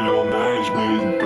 Real nice, baby.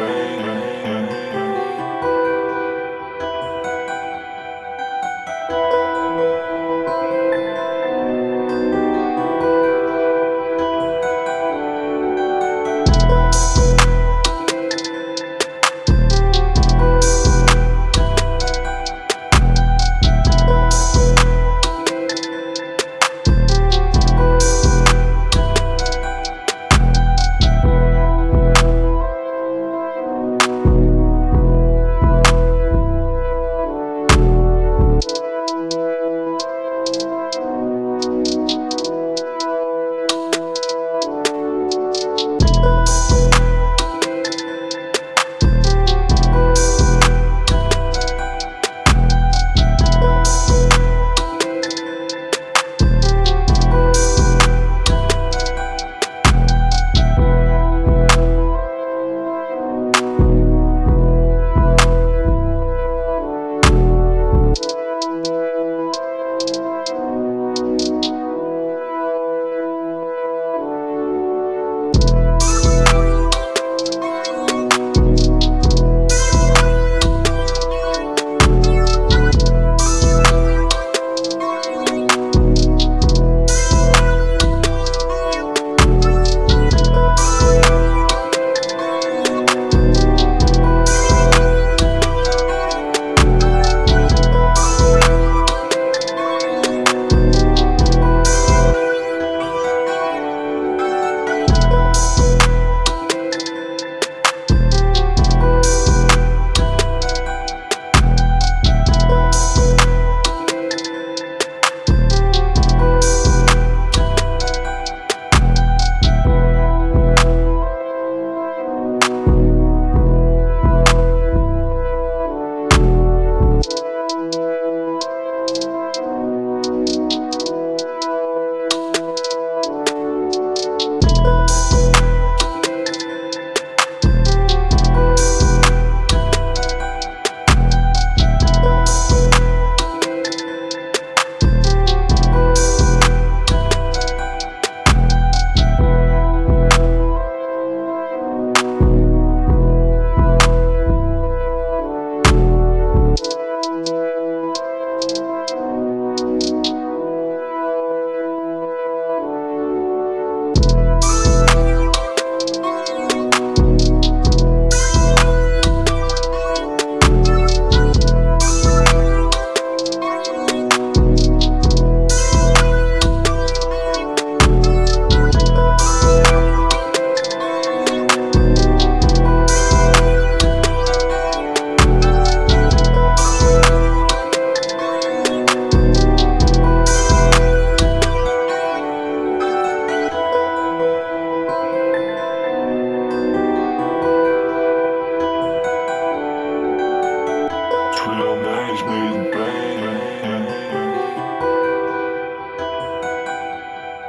Nice, baby.